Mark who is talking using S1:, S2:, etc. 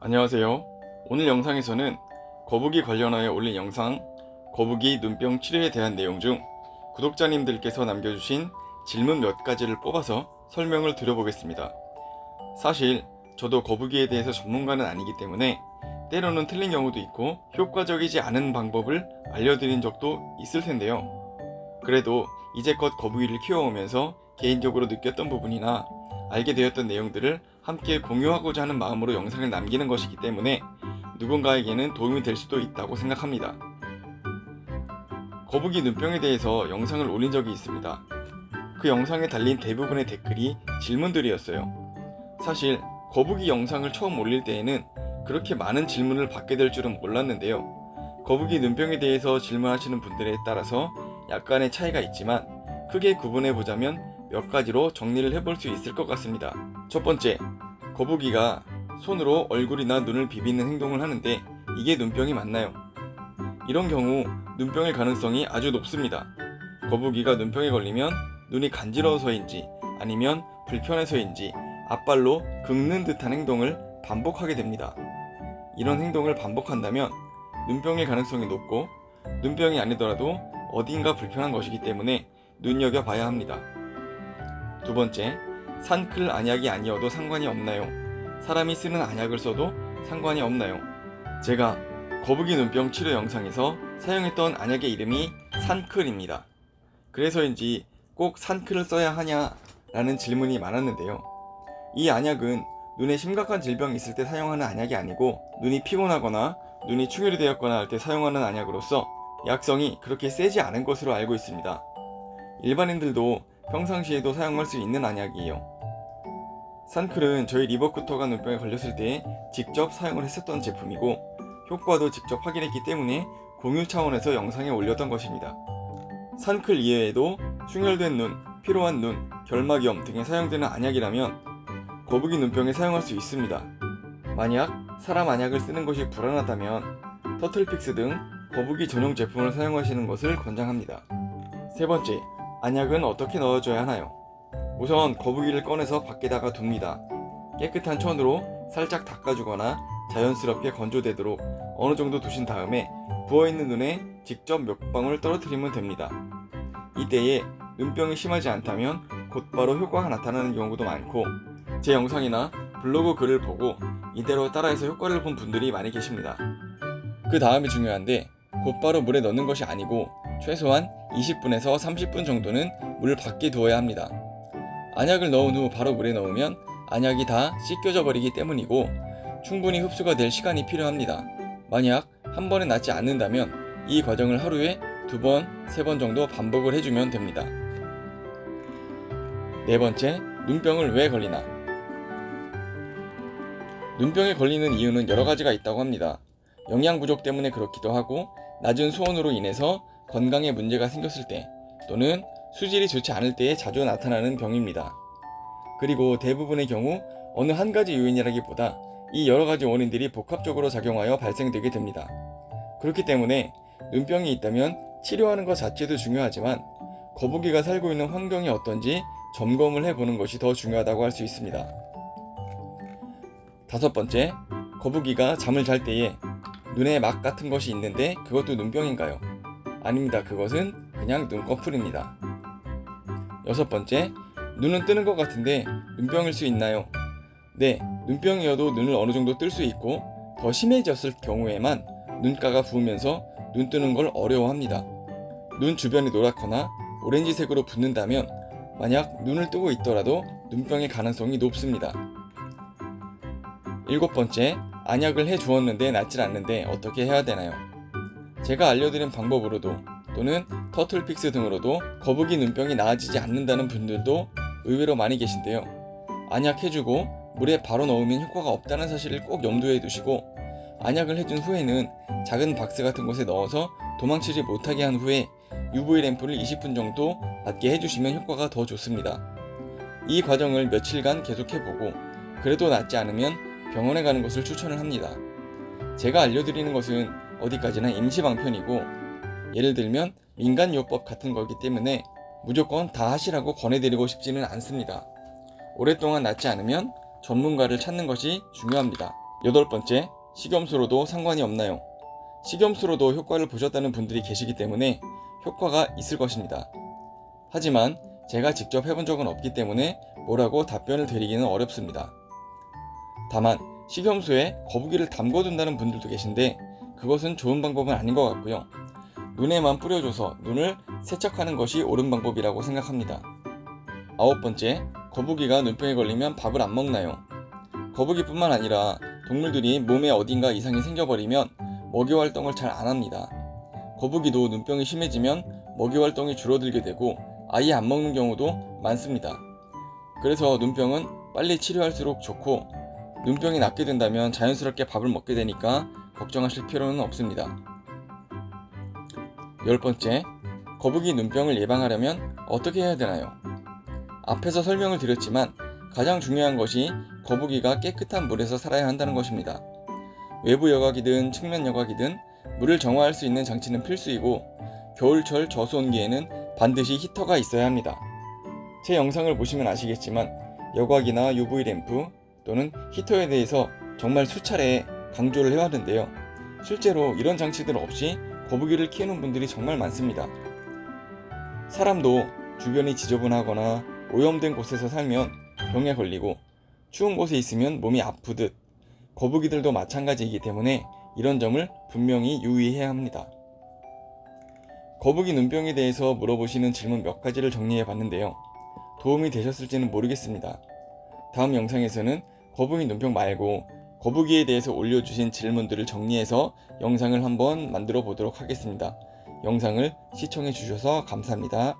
S1: 안녕하세요. 오늘 영상에서는 거북이 관련하여 올린 영상 거북이 눈병 치료에 대한 내용 중 구독자님들께서 남겨주신 질문 몇 가지를 뽑아서 설명을 드려보겠습니다. 사실 저도 거북이에 대해서 전문가는 아니기 때문에 때로는 틀린 경우도 있고 효과적이지 않은 방법을 알려드린 적도 있을 텐데요. 그래도 이제껏 거북이를 키워오면서 개인적으로 느꼈던 부분이나 알게 되었던 내용들을 함께 공유하고자 하는 마음으로 영상을 남기는 것이기 때문에 누군가에게는 도움이 될 수도 있다고 생각합니다. 거북이 눈병에 대해서 영상을 올린 적이 있습니다. 그 영상에 달린 대부분의 댓글이 질문들이었어요. 사실 거북이 영상을 처음 올릴 때에는 그렇게 많은 질문을 받게 될 줄은 몰랐는데요. 거북이 눈병에 대해서 질문하시는 분들에 따라서 약간의 차이가 있지만 크게 구분해 보자면 몇 가지로 정리를 해볼 수 있을 것 같습니다. 첫 번째, 거북이가 손으로 얼굴이나 눈을 비비는 행동을 하는데 이게 눈병이 맞나요? 이런 경우 눈병일 가능성이 아주 높습니다. 거북이가 눈병에 걸리면 눈이 간지러워서인지 아니면 불편해서인지 앞발로 긁는 듯한 행동을 반복하게 됩니다. 이런 행동을 반복한다면 눈병일 가능성이 높고 눈병이 아니더라도 어딘가 불편한 것이기 때문에 눈여겨봐야 합니다. 두 번째, 산클 안약이 아니어도 상관이 없나요? 사람이 쓰는 안약을 써도 상관이 없나요? 제가 거북이 눈병 치료 영상에서 사용했던 안약의 이름이 산클입니다. 그래서인지 꼭 산클을 써야 하냐 라는 질문이 많았는데요. 이 안약은 눈에 심각한 질병이 있을 때 사용하는 안약이 아니고 눈이 피곤하거나 눈이 충혈이 되었거나 할 때 사용하는 안약으로서 약성이 그렇게 세지 않은 것으로 알고 있습니다. 일반인들도 평상시에도 사용할 수 있는 안약이에요. 산클은 저희 리버쿠터가 눈병에 걸렸을 때 직접 사용을 했었던 제품이고 효과도 직접 확인했기 때문에 공유 차원에서 영상에 올렸던 것입니다. 산클 이외에도 충혈된 눈, 피로한 눈, 결막염 등에 사용되는 안약이라면 거북이 눈병에 사용할 수 있습니다. 만약 사람 안약을 쓰는 것이 불안하다면 터틀픽스 등 거북이 전용 제품을 사용하시는 것을 권장합니다. 세 번째, 안약은 어떻게 넣어줘야 하나요? 우선 거북이를 꺼내서 밖에다가 둡니다. 깨끗한 천으로 살짝 닦아주거나 자연스럽게 건조되도록 어느 정도 두신 다음에 부어있는 눈에 직접 몇 방울 떨어뜨리면 됩니다. 이때에 눈병이 심하지 않다면 곧바로 효과가 나타나는 경우도 많고 제 영상이나 블로그 글을 보고 이대로 따라해서 효과를 본 분들이 많이 계십니다. 그 다음이 중요한데 곧바로 물에 넣는 것이 아니고 최소한 20분에서 30분 정도는 물 밖에 두어야 합니다. 안약을 넣은 후 바로 물에 넣으면 안약이 다 씻겨져 버리기 때문이고 충분히 흡수가 될 시간이 필요합니다. 만약 한 번에 낫지 않는다면 이 과정을 하루에 두 번, 세 번 정도 반복을 해주면 됩니다. 네 번째, 눈병을 왜 걸리나? 눈병에 걸리는 이유는 여러 가지가 있다고 합니다. 영양 부족 때문에 그렇기도 하고 낮은 수온으로 인해서 건강에 문제가 생겼을 때 또는 수질이 좋지 않을 때에 자주 나타나는 병입니다. 그리고 대부분의 경우 어느 한 가지 요인이라기보다 이 여러 가지 원인들이 복합적으로 작용하여 발생되게 됩니다. 그렇기 때문에 눈병이 있다면 치료하는 것 자체도 중요하지만 거북이가 살고 있는 환경이 어떤지 점검을 해보는 것이 더 중요하다고 할 수 있습니다. 다섯 번째, 거북이가 잠을 잘 때에 눈에 막 같은 것이 있는데 그것도 눈병인가요? 아닙니다. 그것은 그냥 눈꺼풀입니다. 여섯 번째, 눈은 뜨는 것 같은데 눈병일 수 있나요? 네, 눈병이어도 눈을 어느 정도 뜰 수 있고 더 심해졌을 경우에만 눈가가 부으면서 눈 뜨는 걸 어려워합니다. 눈 주변이 노랗거나 오렌지색으로 붓는다면 만약 눈을 뜨고 있더라도 눈병의 가능성이 높습니다. 일곱 번째, 안약을 해 주었는데 낫질 않는데 어떻게 해야 되나요? 제가 알려드린 방법으로도 또는 터틀픽스 등으로도 거북이 눈병이 나아지지 않는다는 분들도 의외로 많이 계신데요. 안약 해주고 물에 바로 넣으면 효과가 없다는 사실을 꼭 염두에 두시고 안약을 해준 후에는 작은 박스 같은 곳에 넣어서 도망치지 못하게 한 후에 UV 램프를 20분 정도 받게 해주시면 효과가 더 좋습니다. 이 과정을 며칠간 계속해보고 그래도 낫지 않으면 병원에 가는 것을 추천을 합니다. 제가 알려드리는 것은 어디까지나 임시방편이고 예를 들면 민간요법 같은 거기 때문에 무조건 다 하시라고 권해드리고 싶지는 않습니다. 오랫동안 낫지 않으면 전문가를 찾는 것이 중요합니다. 여덟 번째, 식염수로도 상관이 없나요? 식염수로도 효과를 보셨다는 분들이 계시기 때문에 효과가 있을 것입니다. 하지만 제가 직접 해본 적은 없기 때문에 뭐라고 답변을 드리기는 어렵습니다. 다만 식염수에 거북이를 담궈둔다는 분들도 계신데 그것은 좋은 방법은 아닌 것 같고요. 눈에만 뿌려줘서 눈을 세척하는 것이 옳은 방법이라고 생각합니다. 아홉 번째, 거북이가 눈병에 걸리면 밥을 안 먹나요? 거북이뿐만 아니라 동물들이 몸에 어딘가 이상이 생겨버리면 먹이 활동을 잘 안 합니다. 거북이도 눈병이 심해지면 먹이 활동이 줄어들게 되고 아예 안 먹는 경우도 많습니다. 그래서 눈병은 빨리 치료할수록 좋고 눈병이 낫게 된다면 자연스럽게 밥을 먹게 되니까 걱정하실 필요는 없습니다. 열 번째, 거북이 눈병을 예방하려면 어떻게 해야 되나요? 앞에서 설명을 드렸지만 가장 중요한 것이 거북이가 깨끗한 물에서 살아야 한다는 것입니다. 외부 여각이든 측면 여각이든 물을 정화할 수 있는 장치는 필수이고 겨울철 저수온기에는 반드시 히터가 있어야 합니다. 제 영상을 보시면 아시겠지만 여각이나 UV 램프 또는 히터에 대해서 정말 수차례 강조를 해왔는데요. 실제로 이런 장치들 없이 거북이를 키우는 분들이 정말 많습니다. 사람도 주변이 지저분하거나 오염된 곳에서 살면 병에 걸리고 추운 곳에 있으면 몸이 아프듯 거북이들도 마찬가지이기 때문에 이런 점을 분명히 유의해야 합니다. 거북이 눈병에 대해서 물어보시는 질문 몇 가지를 정리해 봤는데요. 도움이 되셨을지는 모르겠습니다. 다음 영상에서는 거북이 눈병 말고 거북이에 대해서 올려주신 질문들을 정리해서 영상을 한번 만들어 보도록 하겠습니다. 영상을 시청해 주셔서 감사합니다.